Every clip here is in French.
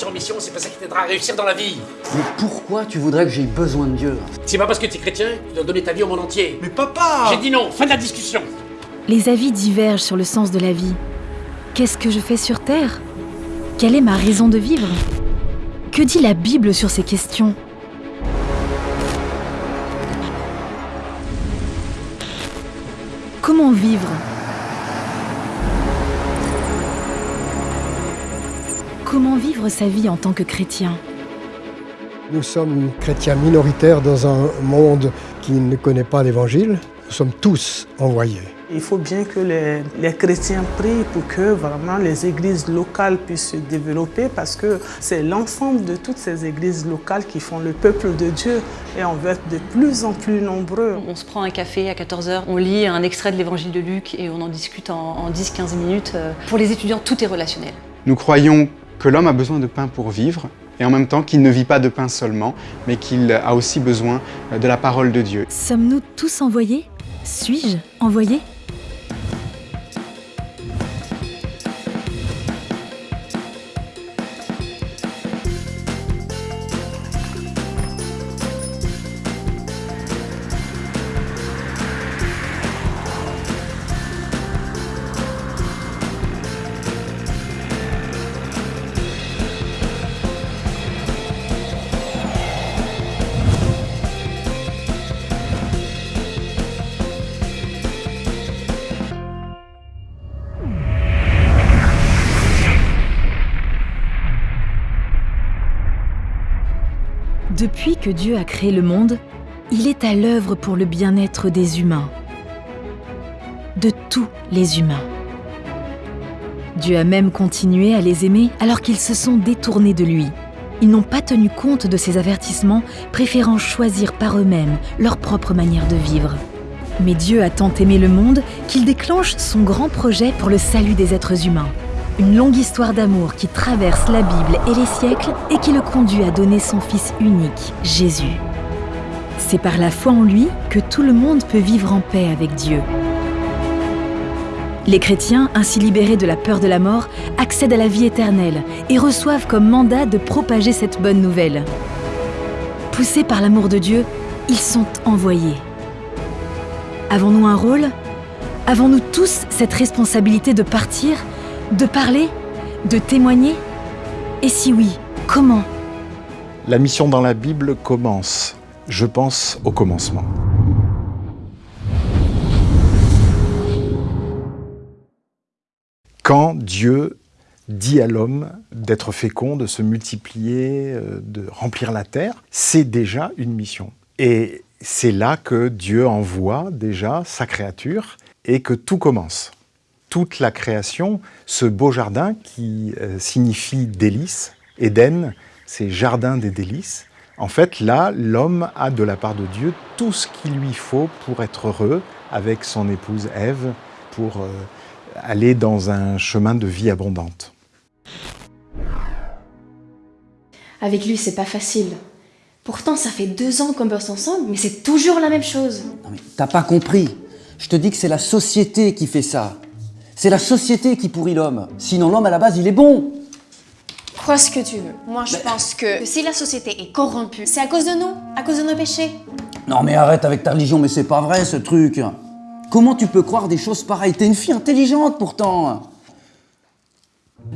partir en mission, c'est pas ça qui t'aidera à réussir dans la vie. Mais pourquoi tu voudrais que j'aie besoin de Dieu C'est pas parce que tu es chrétien que tu dois donner ta vie au monde entier. Mais papa J'ai dit non, fin de la discussion. Les avis divergent sur le sens de la vie. Qu'est-ce que je fais sur Terre? Quelle est ma raison de vivre? Que dit la Bible sur ces questions? Comment vivre? Comment vivre sa vie en tant que chrétien Nous sommes chrétiens minoritaires dans un monde qui ne connaît pas l'Évangile. Nous sommes tous envoyés. Il faut bien que les, les, chrétiens prient pour que vraiment les églises locales puissent se développer parce que c'est l'ensemble de toutes ces églises locales qui font le peuple de Dieu et on veut être de plus en plus nombreux. On se prend un café à 14h, on lit un extrait de l'évangile de Luc et on en discute en, en 10-15 minutes. Pour les étudiants, tout est relationnel. Nous croyons que l'homme a besoin de pain pour vivre et en même temps qu'il ne vit pas de pain seulement, mais qu'il a aussi besoin de la parole de Dieu. Sommes-nous tous envoyés? Suis-je envoyé? Depuis que Dieu a créé le monde, il est à l'œuvre pour le bien-être des humains. De tous les humains. Dieu a même continué à les aimer alors qu'ils se sont détournés de lui. Ils n'ont pas tenu compte de ces avertissements, préférant choisir par eux-mêmes leur propre manière de vivre. Mais Dieu a tant aimé le monde qu'il déclenche son grand projet pour le salut des êtres humains. Une longue histoire d'amour qui traverse la Bible et les siècles et qui le conduit à donner son Fils unique, Jésus. C'est par la foi en lui que tout le monde peut vivre en paix avec Dieu. Les chrétiens, ainsi libérés de la peur de la mort, accèdent à la vie éternelle et reçoivent comme mandat de propager cette bonne nouvelle. Poussés par l'amour de Dieu, ils sont envoyés. Avons-nous un rôle? Avons-nous tous cette responsabilité de partir? De parler De témoigner Et si oui, comment La mission dans la Bible commence, je pense, au commencement. Quand Dieu dit à l'homme d'être fécond, de se multiplier, de remplir la terre, c'est déjà une mission. Et c'est là que Dieu envoie déjà sa créature et que tout commence toute la création, ce beau jardin qui euh, signifie délices, Éden, c'est jardin des délices. En fait, là, l'homme a de la part de Dieu tout ce qu'il lui faut pour être heureux avec son épouse Ève, pour euh, aller dans un chemin de vie abondante. Avec lui, c'est pas facile. Pourtant, ça fait deux ans qu'on bosse ensemble, mais c'est toujours la même chose. Non mais t'as pas compris. Je te dis que c'est la société qui fait ça. C'est la société qui pourrit l'homme. Sinon, l'homme, à la base, il est bon. Crois ce que tu veux. Moi, je pense que, que si la société est corrompue, c'est à cause de nous, à cause de nos péchés. Non mais arrête avec ta religion, mais c'est pas vrai ce truc. Comment tu peux croire des choses pareilles? T'es une fille intelligente pourtant.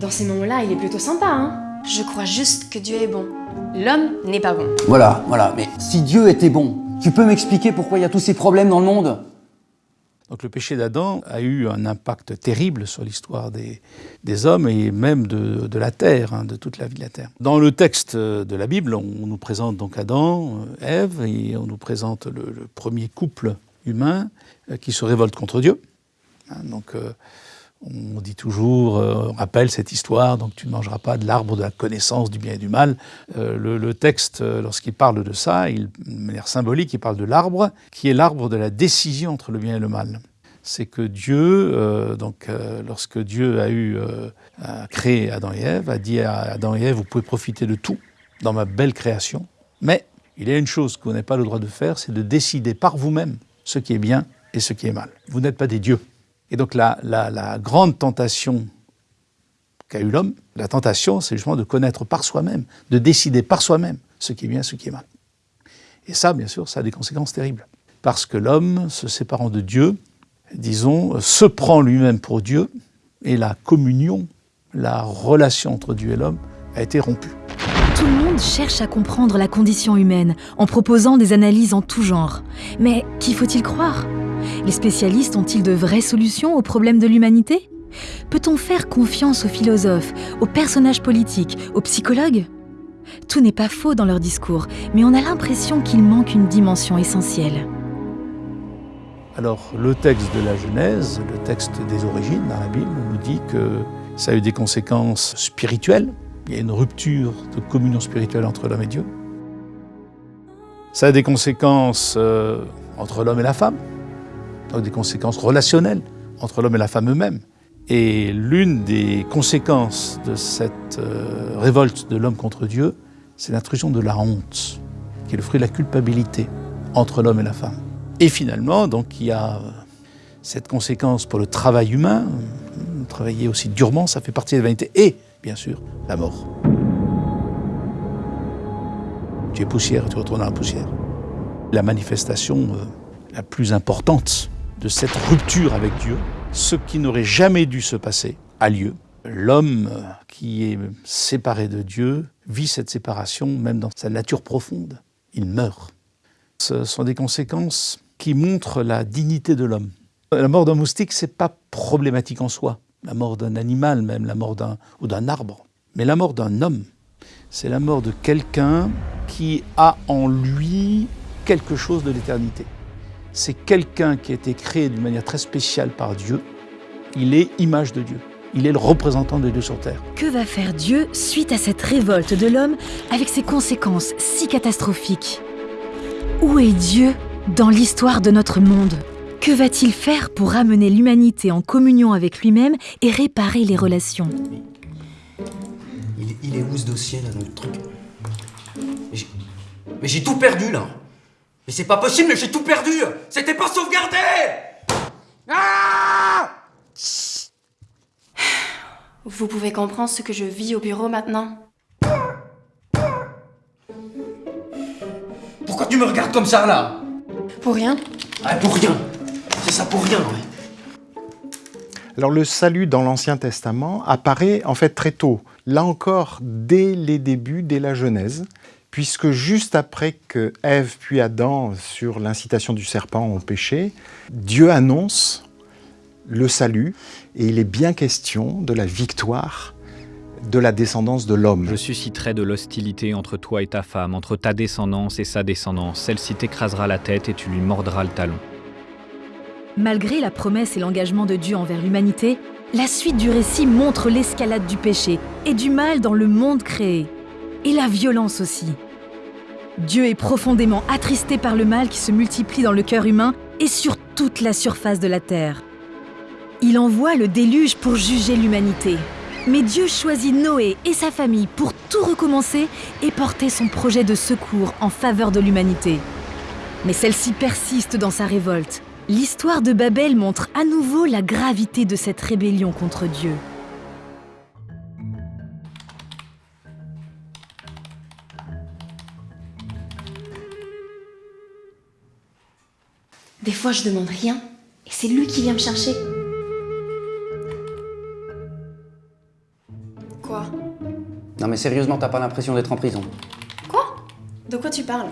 Dans ces moments-là, il est plutôt sympa, hein Je crois juste que Dieu est bon. L'homme n'est pas bon. Voilà, voilà. Mais si Dieu était bon, tu peux m'expliquer pourquoi il y a tous ces problèmes dans le monde? Donc le péché d'Adam a eu un impact terrible sur l'histoire des, hommes et même de, la terre, hein, de toute la vie de la terre. Dans le texte de la Bible, on, nous présente donc Adam, Ève, et on nous présente le, premier couple humain euh, qui se révolte contre Dieu. Hein, donc euh, on dit toujours, euh, on rappelle cette histoire, donc tu ne mangeras pas de l'arbre de la connaissance du bien et du mal. Euh, le, texte, lorsqu'il parle de ça, il, de manière symbolique, il parle de l'arbre qui est l'arbre de la décision entre le bien et le mal. C'est que Dieu, euh, donc, euh, lorsque Dieu a eu euh, a créé Adam et Ève, a dit à Adam et Ève, vous pouvez profiter de tout dans ma belle création, mais il y a une chose que vous n'avez pas le droit de faire, c'est de décider par vous-même ce qui est bien et ce qui est mal. Vous n'êtes pas des dieux. Et donc la, grande tentation qu'a eu l'homme. La tentation, c'est justement de connaître par soi-même, de décider par soi-même ce qui est bien, ce qui est mal. Et ça, bien sûr, ça a des conséquences terribles. Parce que l'homme, se séparant de Dieu, disons, se prend lui-même pour Dieu, et la communion, la relation entre Dieu et l'homme a été rompue. Tout le monde cherche à comprendre la condition humaine en proposant des analyses en tout genre. Mais qui faut-il croire? Les spécialistes ont-ils de vraies solutions aux problèmes de l'humanité? Peut-on faire confiance aux philosophes, aux personnages politiques, aux psychologues? Tout n'est pas faux dans leur discours, mais on a l'impression qu'il manque une dimension essentielle. Alors, le texte de la Genèse, le texte des origines dans la Bible, nous dit que ça a eu des conséquences spirituelles. Il y a une rupture de communion spirituelle entre l'homme et Dieu. Ça a des conséquences euh, entre l'homme et la femme, des conséquences relationnelles entre l'homme et la femme eux-mêmes. Et l'une des conséquences de cette euh, révolte de l'homme contre Dieu, c'est l'intrusion de la honte, qui est le fruit de la culpabilité entre l'homme et la femme. Et finalement, donc, il y a cette conséquence pour le travail humain, travailler aussi durement, ça fait partie de la vanité, et bien sûr, la mort. Tu es poussière, tu retournes dans la poussière. La manifestation euh, la plus importante de cette rupture avec Dieu, ce qui n'aurait jamais dû se passer, a lieu. L'homme qui est séparé de Dieu vit cette séparation même dans sa nature profonde. Il meurt. Ce sont des conséquences qui montrent la dignité de l'homme. La mort d'un moustique, c'est pas problématique en soi. La mort d'un animal, même la mort d'un ou d'un arbre. Mais la mort d'un homme, c'est la mort de quelqu'un qui a en lui quelque chose de l'éternité. C'est quelqu'un qui a été créé d'une manière très spéciale par Dieu. Il est image de Dieu. Il est le représentant de Dieu sur terre. Que va faire Dieu suite à cette révolte de l'homme avec ses conséquences si catastrophiques? Où est Dieu dans l'histoire de notre monde? Que va-t-il faire pour ramener l'humanité en communion avec lui-même et réparer les relations? Il, il est où ce dossier là le truc? Mais j'ai tout perdu là Mais c'est pas possible, mais j'ai tout perdu. C'était pas sauvegardé. Ah Vous pouvez comprendre ce que je vis au bureau maintenant. Pourquoi tu me regardes comme ça là? Pour rien. Ah pour rien. C'est ça pour rien, ouais. Alors le salut dans l'Ancien Testament apparaît en fait très tôt, là encore dès les débuts, dès la Genèse, puisque juste après que Ève puis Adam, sur l'incitation du serpent, ont péché, Dieu annonce le salut et il est bien question de la victoire de la descendance de l'homme. Je susciterai de l'hostilité entre toi et ta femme, entre ta descendance et sa descendance. Celle-ci t'écrasera la tête et tu lui mordras le talon. Malgré la promesse et l'engagement de Dieu envers l'humanité, la suite du récit montre l'escalade du péché et du mal dans le monde créé. Et la violence aussi. Dieu est profondément attristé par le mal qui se multiplie dans le cœur humain et sur toute la surface de la terre. Il envoie le déluge pour juger l'humanité. Mais Dieu choisit Noé et sa famille pour tout recommencer et porter son projet de secours en faveur de l'humanité. Mais celle-ci persiste dans sa révolte. L'histoire de Babel montre à nouveau la gravité de cette rébellion contre Dieu. Des fois, je demande rien et c'est lui qui vient me chercher. Quoi? Non mais sérieusement, t'as pas l'impression d'être en prison? Quoi? De quoi tu parles?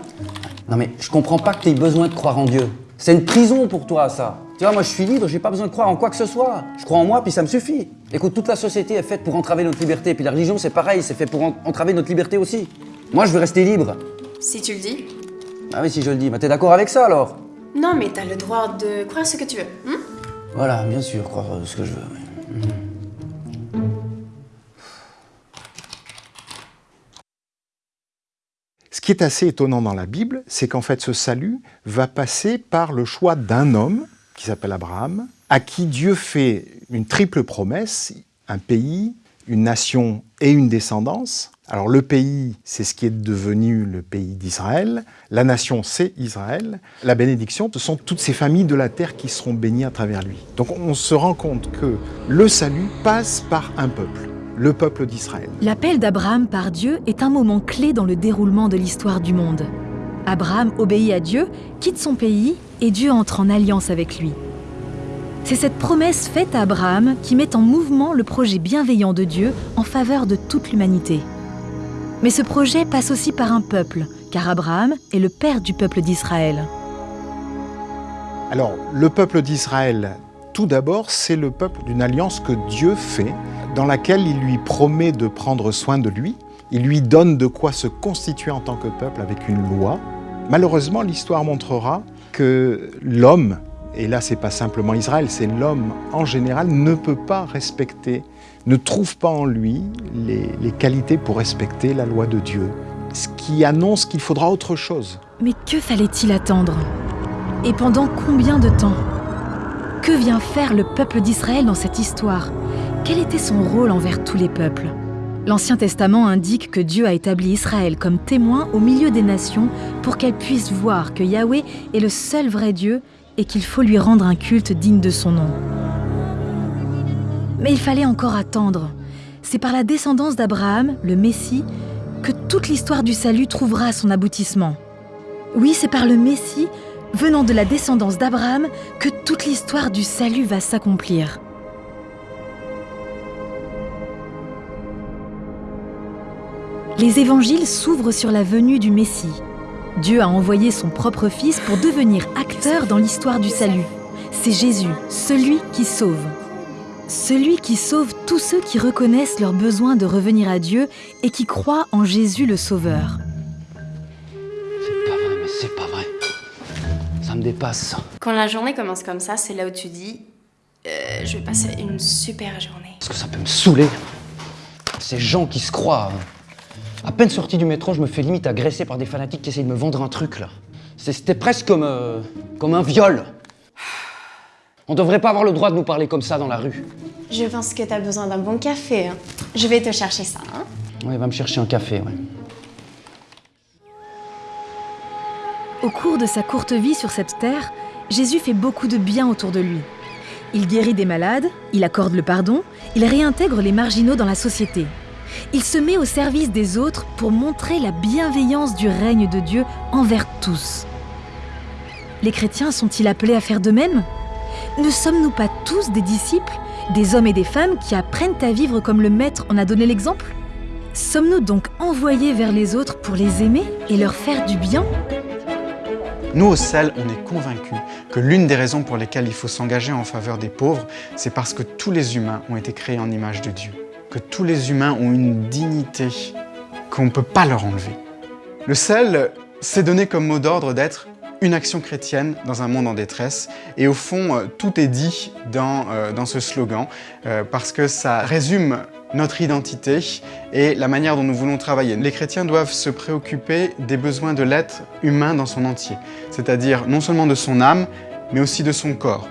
Non mais je comprends pas que t'aies besoin de croire en Dieu. C'est une prison pour toi ça. Tu vois, moi je suis libre, j'ai pas besoin de croire en quoi que ce soit. Je crois en moi puis ça me suffit. Écoute, toute la société est faite pour entraver notre liberté, puis la religion c'est pareil, c'est fait pour en- entraver notre liberté aussi. Moi je veux rester libre. Si tu le dis. Ah oui, si je le dis, bah t'es d'accord avec ça alors? Non, mais t'as le droit de croire ce que tu veux. hein? Voilà, bien sûr, croire euh, ce que je veux. oui. Ce qui est assez étonnant dans la Bible, c'est qu'en fait ce salut va passer par le choix d'un homme, qui s'appelle Abraham, à qui Dieu fait une triple promesse, un pays, une nation et une descendance. Alors le pays, c'est ce qui est devenu le pays d'Israël, la nation, c'est Israël, la bénédiction, ce sont toutes ces familles de la terre qui seront bénies à travers lui. Donc on se rend compte que le salut passe par un peuple. le peuple d'Israël. L'appel d'Abraham par Dieu est un moment clé dans le déroulement de l'histoire du monde. Abraham obéit à Dieu, quitte son pays et Dieu entre en alliance avec lui. C'est cette promesse faite à Abraham qui met en mouvement le projet bienveillant de Dieu en faveur de toute l'humanité. Mais ce projet passe aussi par un peuple, car Abraham est le père du peuple d'Israël. Alors, le peuple d'Israël, tout d'abord, c'est le peuple d'une alliance que Dieu fait, dans laquelle il lui promet de prendre soin de lui, il lui donne de quoi se constituer en tant que peuple avec une loi. Malheureusement, l'histoire montrera que l'homme, et là c'est pas simplement Israël, c'est l'homme en général, ne peut pas respecter, ne trouve pas en lui les, les qualités pour respecter la loi de Dieu. Ce qui annonce qu'il faudra autre chose. Mais que fallait-il attendre? Et pendant combien de temps? Que vient faire le peuple d'Israël dans cette histoire? Quel était son rôle envers tous les peuples? L'Ancien Testament indique que Dieu a établi Israël comme témoin au milieu des nations pour qu'elles puissent voir que Yahweh est le seul vrai Dieu et qu'il faut lui rendre un culte digne de son nom. Mais il fallait encore attendre. C'est par la descendance d'Abraham, le Messie, que toute l'histoire du salut trouvera son aboutissement. Oui, c'est par le Messie, venant de la descendance d'Abraham, que toute l'histoire du salut va s'accomplir. Les évangiles s'ouvrent sur la venue du Messie. Dieu a envoyé son propre Fils pour devenir acteur dans l'histoire du salut. C'est Jésus, celui qui sauve. Celui qui sauve tous ceux qui reconnaissent leur besoin de revenir à Dieu et qui croient en Jésus le Sauveur. C'est pas vrai, mais c'est pas vrai. Ça me dépasse. Quand la journée commence comme ça, c'est là où tu dis euh, je vais passer une super journée. Parce que ça peut me saouler. Ces gens qui se croient. À peine sorti du métro, je me fais limite agresser par des fanatiques qui essayent de me vendre un truc là. C'était presque comme, euh, comme un viol. On devrait pas avoir le droit de nous parler comme ça dans la rue. Je pense que t'as besoin d'un bon café. hein. Je vais te chercher ça. Hein. Ouais, va me chercher un café, ouais. Au cours de sa courte vie sur cette terre, Jésus fait beaucoup de bien autour de lui. Il guérit des malades, il accorde le pardon, il réintègre les marginaux dans la société. Il se met au service des autres pour montrer la bienveillance du règne de Dieu envers tous. Les chrétiens sont-ils appelés à faire de même? Ne sommes-nous pas tous des disciples, des hommes et des femmes qui apprennent à vivre comme le Maître en a donné l'exemple? Sommes-nous donc envoyés vers les autres pour les aimer et leur faire du bien? Nous, au CEL, on est convaincus que l'une des raisons pour lesquelles il faut s'engager en faveur des pauvres, c'est parce que tous les humains ont été créés en image de Dieu. Que tous les humains ont une dignité qu'on ne peut pas leur enlever. Le CEL s'est donné comme mot d'ordre d'être une action chrétienne dans un monde en détresse. Et au fond, euh, tout est dit dans, euh, ce slogan, euh, parce que ça résume notre identité et la manière dont nous voulons travailler. Les chrétiens doivent se préoccuper des besoins de l'être humain dans son entier, c'est-à-dire non seulement de son âme, mais aussi de son corps.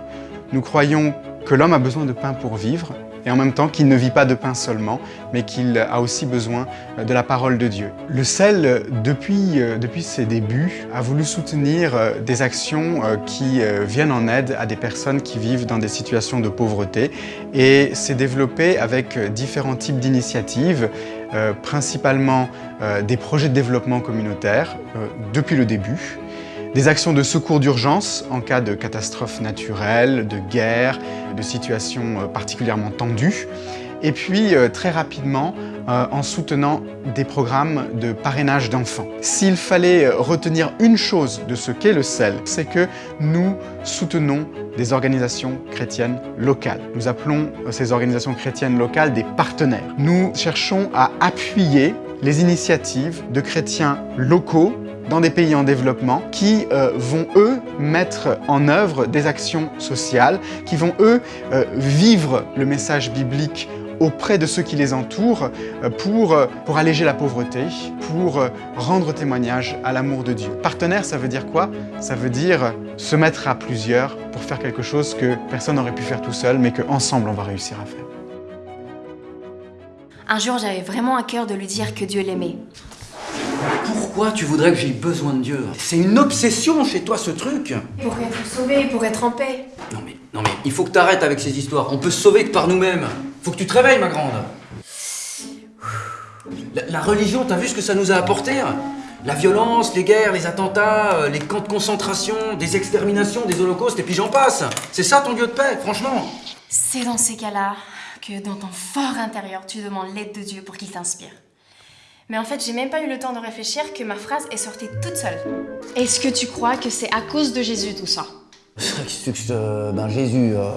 Nous croyons que l'homme a besoin de pain pour vivre, et en même temps qu'il ne vit pas de pain seulement, mais qu'il a aussi besoin euh, de la parole de Dieu. Le CEL, euh, depuis, euh, depuis ses débuts, a voulu soutenir des actions qui viennent en aide à des personnes qui vivent dans des situations de pauvreté et s'est développé avec différents types d'initiatives, principalement des projets de développement communautaire depuis le début, des actions de secours d'urgence en cas de catastrophes naturelles, de guerre, de situations euh, particulièrement tendues, et puis euh, très rapidement euh, en soutenant des programmes de parrainage d'enfants. S'il fallait retenir une chose de ce qu'est le CEL, c'est que nous soutenons des organisations chrétiennes locales. Nous appelons ces organisations chrétiennes locales des partenaires. Nous cherchons à appuyer les initiatives de chrétiens locaux dans des pays en développement qui euh, vont, eux, mettre en œuvre des actions sociales, qui vont, eux, euh, vivre le message biblique auprès de ceux qui les entourent euh, pour, pour alléger la pauvreté, pour rendre témoignage à l'amour de Dieu. Partenaire, ça veut dire quoi? Ça veut dire se mettre à plusieurs pour faire quelque chose que personne n'aurait pu faire tout seul, mais qu'ensemble on va réussir à faire. Un jour, j'avais vraiment à cœur de lui dire que Dieu l'aimait. Pourquoi tu voudrais que j'aie besoin de Dieu? C'est une obsession chez toi ce truc Pour être sauvé, pour être en paix. Non mais, non mais, il faut que t'arrêtes avec ces histoires. On peut se sauver que par nous-mêmes. Faut que tu te réveilles, ma grande. La, la religion, t'as vu ce que ça nous a apporté? La violence, les guerres, les attentats, euh, les camps de concentration, des exterminations, des holocaustes, et puis j'en passe. C'est ça ton Dieu de paix, franchement. C'est dans ces cas-là que dans ton fort intérieur, tu demandes l'aide de Dieu pour qu'il t'inspire. Mais en fait, j'ai même pas eu le temps de réfléchir que ma phrase est sortie toute seule. Est-ce que tu crois que c'est à cause de Jésus tout ça? Euh, ben Jésus. euh,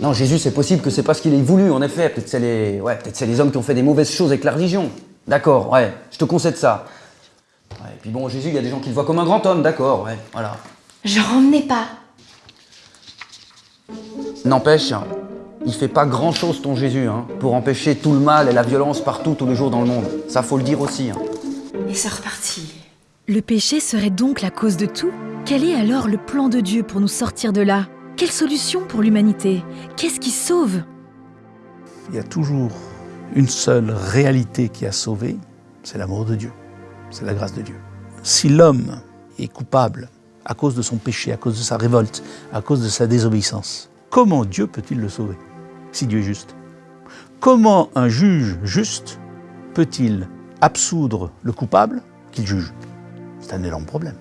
Non, Jésus, c'est possible que c'est pas ce qu'il ait voulu, en effet. Peut-être c'est les, ouais, peut-être c'est les hommes qui ont fait des mauvaises choses avec la religion. D'accord, ouais, je te concède ça. Ouais, et puis bon, Jésus, il y a des gens qui le voient comme un grand homme, d'accord, ouais, voilà. Genre, emmenez pas. N'empêche, il fait pas grand chose ton Jésus, hein, pour empêcher tout le mal et la violence partout, tous les jours dans le monde. Ça, faut le dire aussi. hein. Et c'est reparti. Le péché serait donc la cause de tout? Quel est alors le plan de Dieu pour nous sortir de là? Quelle solution pour l'humanité? Qu'est-ce qui sauve? Il y a toujours une seule réalité qui a sauvé, c'est l'amour de Dieu, c'est la grâce de Dieu. Si l'homme est coupable à cause de son péché, à cause de sa révolte, à cause de sa désobéissance, comment Dieu peut-il le sauver? Si Dieu est juste Comment un juge juste peut-il absoudre le coupable qu'il juge? C'est un énorme problème,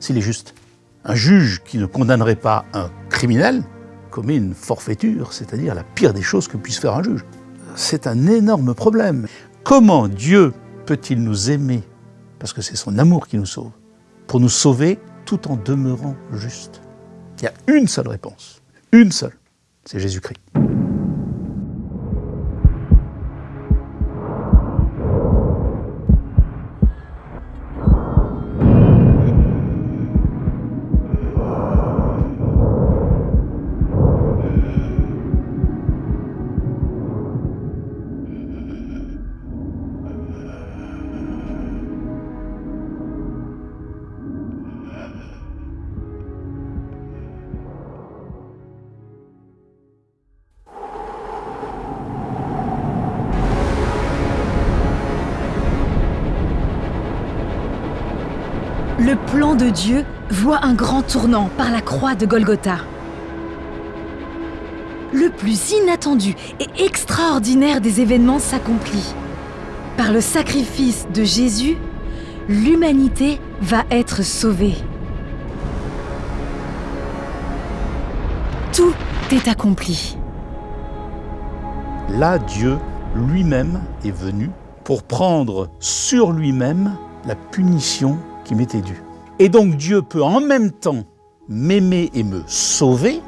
s'il est juste. Un juge qui ne condamnerait pas un criminel commet une forfaiture, c'est-à-dire la pire des choses que puisse faire un juge. C'est un énorme problème. Comment Dieu peut-il nous aimer Parce que c'est son amour qui nous sauve. Pour nous sauver tout en demeurant juste? Il y a une seule réponse. Une seule. C'est Jésus-Christ. Dieu voit un grand tournant par la croix de Golgotha. Le plus inattendu et extraordinaire des événements s'accomplit. Par le sacrifice de Jésus, l'humanité va être sauvée. Tout est accompli. Là, Dieu lui-même est venu pour prendre sur lui-même la punition qui m'était due. Et donc Dieu peut en même temps m'aimer et me sauver,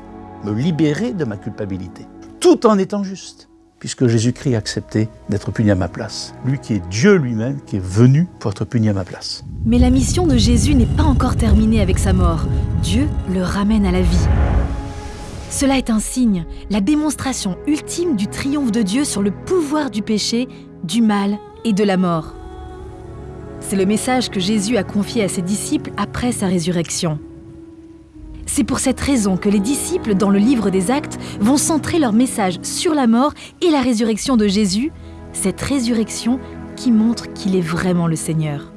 me libérer de ma culpabilité, tout en étant juste, puisque Jésus-Christ a accepté d'être puni à ma place. Lui qui est Dieu lui-même, qui est venu pour être puni à ma place. Mais la mission de Jésus n'est pas encore terminée avec sa mort. Dieu le ramène à la vie. Cela est un signe, la démonstration ultime du triomphe de Dieu sur le pouvoir du péché, du mal et de la mort. C'est le message que Jésus a confié à ses disciples après sa résurrection. C'est pour cette raison que les disciples dans le livre des Actes vont centrer leur message sur la mort et la résurrection de Jésus, cette résurrection qui montre qu'il est vraiment le Seigneur.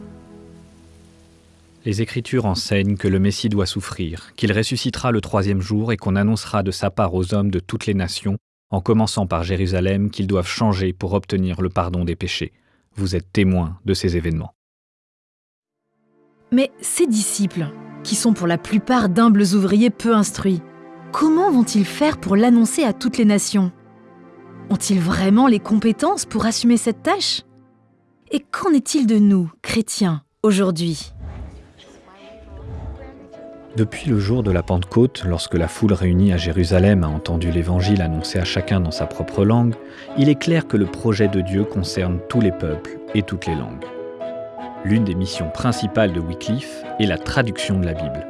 Les Écritures enseignent que le Messie doit souffrir, qu'il ressuscitera le troisième jour et qu'on annoncera de sa part aux hommes de toutes les nations, en commençant par Jérusalem, qu'ils doivent changer pour obtenir le pardon des péchés. Vous êtes témoins de ces événements. Mais ces disciples, qui sont pour la plupart d'humbles ouvriers peu instruits, comment vont-ils faire pour l'annoncer à toutes les nations? Ont-ils vraiment les compétences pour assumer cette tâche? Et qu'en est-il de nous, chrétiens, aujourd'hui? Depuis le jour de la Pentecôte, lorsque la foule réunie à Jérusalem a entendu l'Évangile annoncé à chacun dans sa propre langue, il est clair que le projet de Dieu concerne tous les peuples et toutes les langues. L'une des missions principales de Wycliffe est la traduction de la Bible.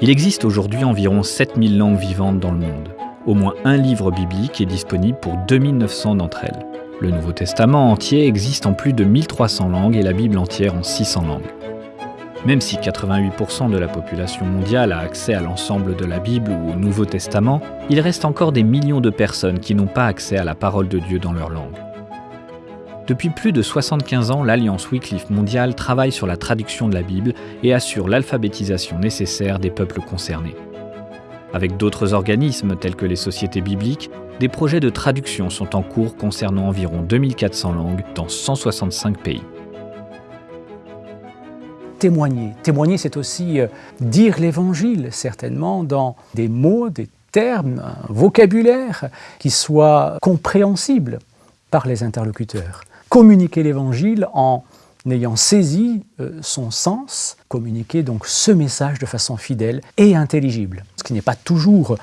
Il existe aujourd'hui environ 7000 langues vivantes dans le monde. Au moins un livre biblique est disponible pour 2900 d'entre elles. Le Nouveau Testament entier existe en plus de 1300 langues et la Bible entière en 600 langues. Même si 88% de la population mondiale a accès à l'ensemble de la Bible ou au Nouveau Testament, il reste encore des millions de personnes qui n'ont pas accès à la parole de Dieu dans leur langue. Depuis plus de 75 ans, l'Alliance Wycliffe mondiale travaille sur la traduction de la Bible et assure l'alphabétisation nécessaire des peuples concernés. Avec d'autres organismes tels que les sociétés bibliques, des projets de traduction sont en cours concernant environ 2400 langues dans 165 pays. Témoigner. Témoigner, c'est aussi euh, dire l'évangile, certainement, dans des mots, des termes, un vocabulaire qui soit compréhensible par les interlocuteurs. Communiquer l'évangile en n'ayant saisi euh, son sens, communiquer donc ce message de façon fidèle et intelligible. Ce qui n'est pas toujours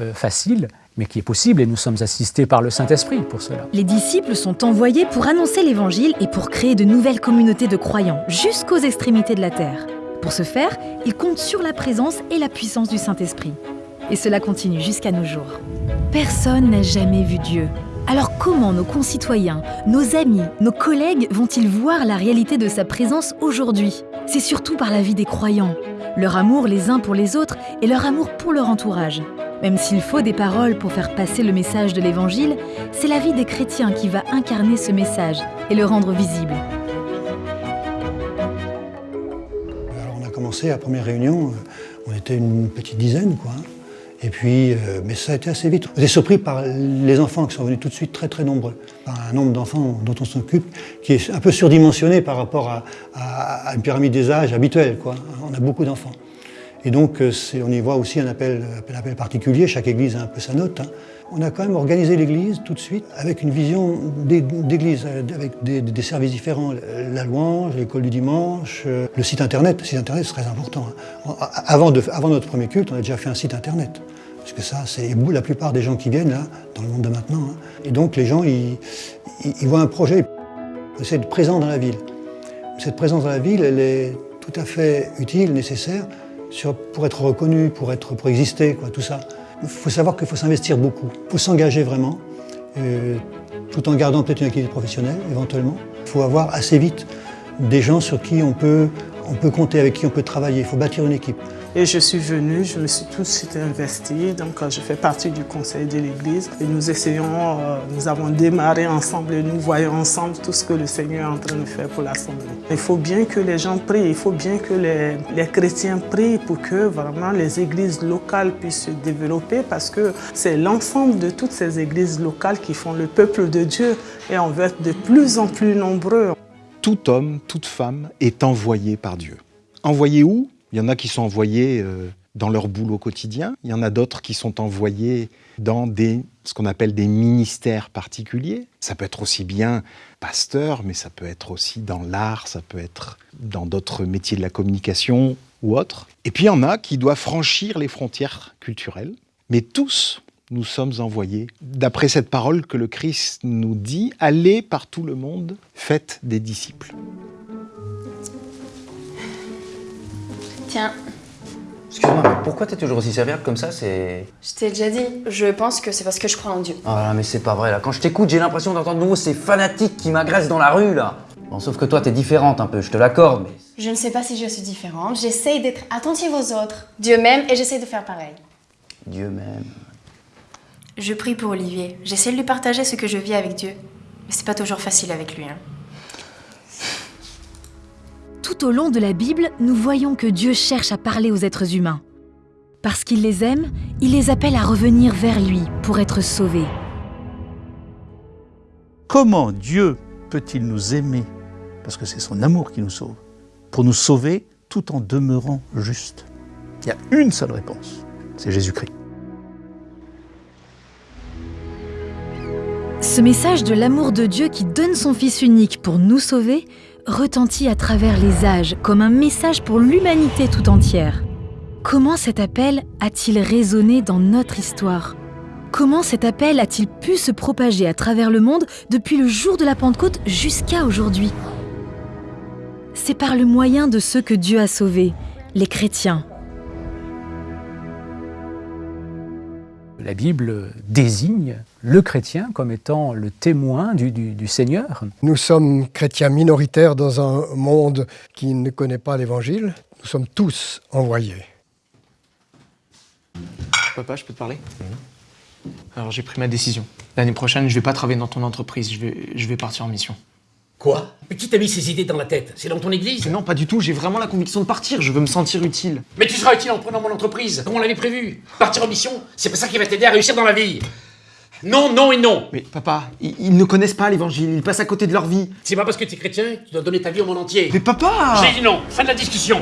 euh, facile, mais qui est possible et nous sommes assistés par le Saint-Esprit pour cela. Les disciples sont envoyés pour annoncer l'Évangile et pour créer de nouvelles communautés de croyants jusqu'aux extrémités de la terre. Pour ce faire, ils comptent sur la présence et la puissance du Saint-Esprit. Et cela continue jusqu'à nos jours. Personne n'a jamais vu Dieu. Alors comment nos concitoyens, nos amis, nos collègues vont-ils voir la réalité de sa présence aujourd'hui? C'est surtout par la vie des croyants, leur amour les uns pour les autres et leur amour pour leur entourage. Même s'il faut des paroles pour faire passer le message de l'Évangile, c'est la vie des chrétiens qui va incarner ce message et le rendre visible. Alors on a commencé la première réunion, euh, on était une petite dizaine quoi. Et puis, euh, mais ça a été assez vite. On est surpris par les enfants qui sont venus tout de suite très très nombreux. Par un nombre d'enfants dont on s'occupe qui est un peu surdimensionné par rapport à, une pyramide des âges habituelle. On a beaucoup d'enfants. Et donc, euh, on y voit aussi un appel, un appel particulier. Chaque église a un peu sa note. Hein. On a quand même organisé l'église tout de suite avec une vision d'église, euh, avec des, services différents. La louange, l'école du dimanche, le site internet. Le site internet, c'est très important. Hein. Avant, notre premier culte, on a déjà fait un site internet. Parce que ça, c'est la plupart des gens qui viennent là, dans le monde de maintenant. Hein. Et donc les gens, ils, voient un projet, c'est être présent dans la ville. Cette présence dans la ville, elle est tout à fait utile, nécessaire, pour être reconnu, pour, être, pour exister, quoi, tout ça. Il faut savoir qu'il faut s'investir beaucoup. Il faut s'engager vraiment, euh, tout en gardant peut-être une activité professionnelle, éventuellement. Il faut avoir assez vite des gens sur qui on peut, on peut compter, avec qui on peut travailler. Il faut bâtir une équipe. Et je suis venue, je me suis tout de suite investie, donc euh, je fais partie du conseil de l'église. Et nous essayons, euh, nous avons démarré ensemble et nous voyons ensemble tout ce que le Seigneur est en train de faire pour l'Assemblée. Il faut bien que les gens prient, il faut bien que les, les chrétiens prient pour que vraiment les églises locales puissent se développer parce que c'est l'ensemble de toutes ces églises locales qui font le peuple de Dieu et on veut être de plus en plus nombreux. Tout homme, toute femme est envoyé par Dieu. Envoyé où? Il y en a qui sont envoyés euh, dans leur boulot quotidien, il y en a d'autres qui sont envoyés dans des, ce qu'on appelle des ministères particuliers. Ça peut être aussi bien pasteur, mais ça peut être aussi dans l'art, ça peut être dans d'autres métiers de la communication ou autres. Et puis il y en a qui doivent franchir les frontières culturelles, mais tous nous sommes envoyés, d'après cette parole que le Christ nous dit, allez par tout le monde, faites des disciples. Tiens. Excuse-moi, mais pourquoi t'es toujours aussi serviable comme ça C'est. Je t'ai déjà dit, je pense que c'est parce que je crois en Dieu. Ah mais c'est pas vrai là. Quand je t'écoute, j'ai l'impression d'entendre nouveau ces fanatiques qui m'agressent dans la rue là. Bon, sauf que toi, t'es différente un peu, je te l'accorde, mais. Je ne sais pas si je suis différente. J'essaye d'être attentive aux autres. Dieu m'aime et j'essaie de faire pareil. Dieu m'aime. Je prie pour Olivier. J'essaie de lui partager ce que je vis avec Dieu. Mais c'est pas toujours facile avec lui. Hein. Tout au long de la Bible, nous voyons que Dieu cherche à parler aux êtres humains. Parce qu'il les aime, il les appelle à revenir vers lui pour être sauvés. Comment Dieu peut-il nous aimer? Parce que c'est son amour qui nous sauve. Pour nous sauver tout en demeurant juste. Il y a une seule réponse, c'est Jésus-Christ. Ce message de l'amour de Dieu qui donne son Fils unique pour nous sauver retentit à travers les âges comme un message pour l'humanité tout entière. Comment cet appel a-t-il résonné dans notre histoire? Comment cet appel a-t-il pu se propager à travers le monde depuis le jour de la Pentecôte jusqu'à aujourd'hui? C'est par le moyen de ceux que Dieu a sauvés, les chrétiens. La Bible désigne le chrétien comme étant le témoin du, Seigneur. Nous sommes chrétiens minoritaires dans un monde qui ne connaît pas l'Évangile. Nous sommes tous envoyés. Papa, je peux te parler? Alors j'ai pris ma décision. L'année prochaine, je vais pas travailler dans ton entreprise, je vais, je vais partir en mission. Quoi? Mais qui t'a mis ces idées dans la tête? C'est dans ton église? Non, pas du tout, j'ai vraiment la conviction de partir, je veux me sentir utile. Mais tu seras utile en prenant mon entreprise, comme on l'avait prévu. Partir en mission, c'est pas ça qui va t'aider à réussir dans la vie. Non, non et non Mais papa, ils, ils ne connaissent pas l'évangile, ils passent à côté de leur vie. C'est pas parce que tu es chrétien que tu dois donner ta vie au monde entier. Mais papa J'ai dit non, fin de la discussion